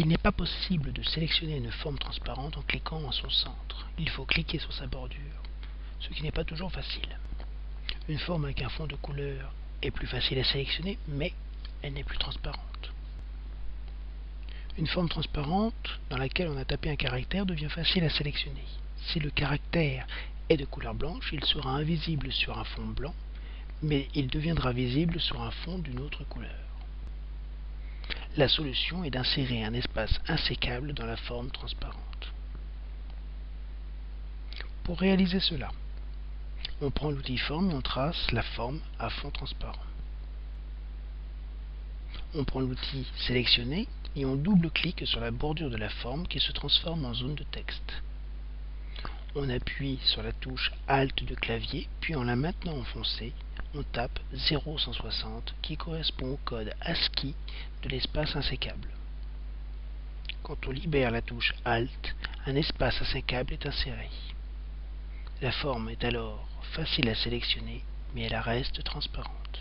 Il n'est pas possible de sélectionner une forme transparente en cliquant en son centre. Il faut cliquer sur sa bordure, ce qui n'est pas toujours facile. Une forme avec un fond de couleur est plus facile à sélectionner, mais elle n'est plus transparente. Une forme transparente dans laquelle on a tapé un caractère devient facile à sélectionner. Si le caractère est de couleur blanche, il sera invisible sur un fond blanc, mais il deviendra visible sur un fond d'une autre couleur. La solution est d'insérer un espace insécable dans la forme transparente. Pour réaliser cela, on prend l'outil forme et on trace la forme à fond transparent. On prend l'outil sélectionner et on double-clique sur la bordure de la forme qui se transforme en zone de texte. On appuie sur la touche Alt de clavier, puis en la maintenant enfoncée, on tape 0160 qui correspond au code ASCII de l'espace insécable. Quand on libère la touche Alt, un espace insécable est inséré. La forme est alors facile à sélectionner, mais elle reste transparente.